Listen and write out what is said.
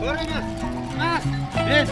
Ko'ringiz. Mas, biz